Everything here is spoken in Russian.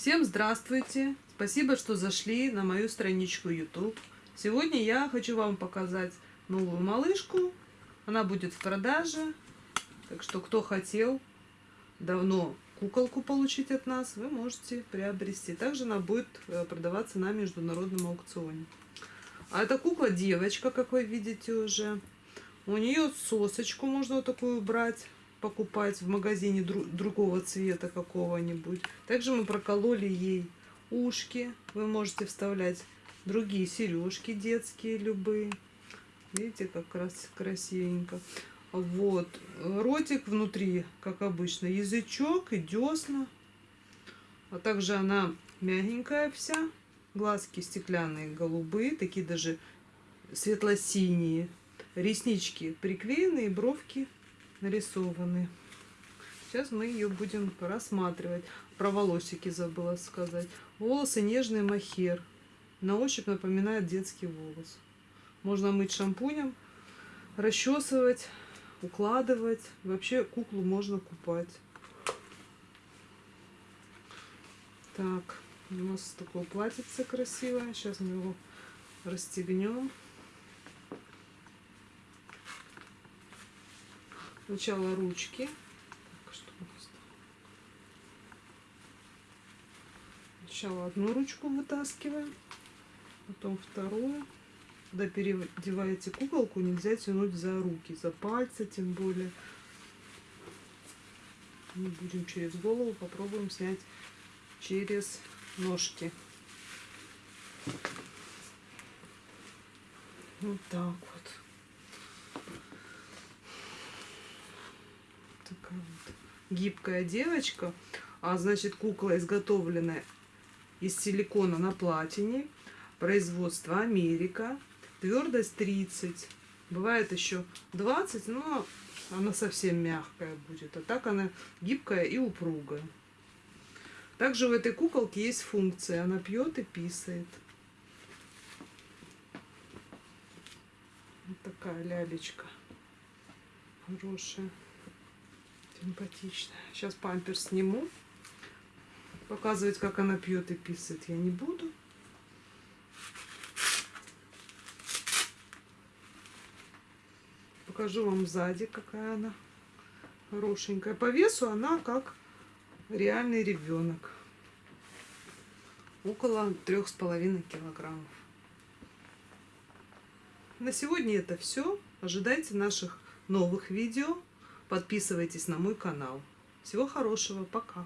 Всем здравствуйте! Спасибо, что зашли на мою страничку YouTube. Сегодня я хочу вам показать новую малышку. Она будет в продаже. Так что, кто хотел давно куколку получить от нас, вы можете приобрести. Также она будет э, продаваться на международном аукционе. А эта кукла девочка, как вы видите уже. У нее сосочку можно вот такую брать покупать в магазине дру другого цвета какого-нибудь. Также мы прокололи ей ушки. Вы можете вставлять другие сережки детские любые. Видите, как раз красивенько. Вот. Ротик внутри, как обычно, язычок и десна. А также она мягенькая вся. Глазки стеклянные, голубые, такие даже светло-синие. Реснички приклеенные, бровки нарисованы. Сейчас мы ее будем рассматривать. Про волосики забыла сказать. Волосы нежный махер. На ощупь напоминает детский волос. Можно мыть шампунем, расчесывать, укладывать. Вообще куклу можно купать. Так, у нас такое платьице красивое. Сейчас мы его расстегнем. Сначала ручки. Так, что Сначала одну ручку вытаскиваем, потом вторую. Когда переодеваете куколку, нельзя тянуть за руки, за пальцы тем более. Мы будем через голову, попробуем снять через ножки. Вот так вот. Такая вот гибкая девочка. А значит, кукла изготовлена из силикона на платине. Производство Америка. Твердость 30. Бывает еще 20, но она совсем мягкая будет. А так она гибкая и упругая. Также в этой куколке есть функция. Она пьет и писает. Вот такая лялечка. Хорошая. Симпатичная. Сейчас памперс сниму. Показывать, как она пьет и писает, я не буду. Покажу вам сзади, какая она хорошенькая. По весу она как реальный ребенок. Около трех с половиной килограммов. На сегодня это все. Ожидайте наших новых видео. Подписывайтесь на мой канал. Всего хорошего. Пока.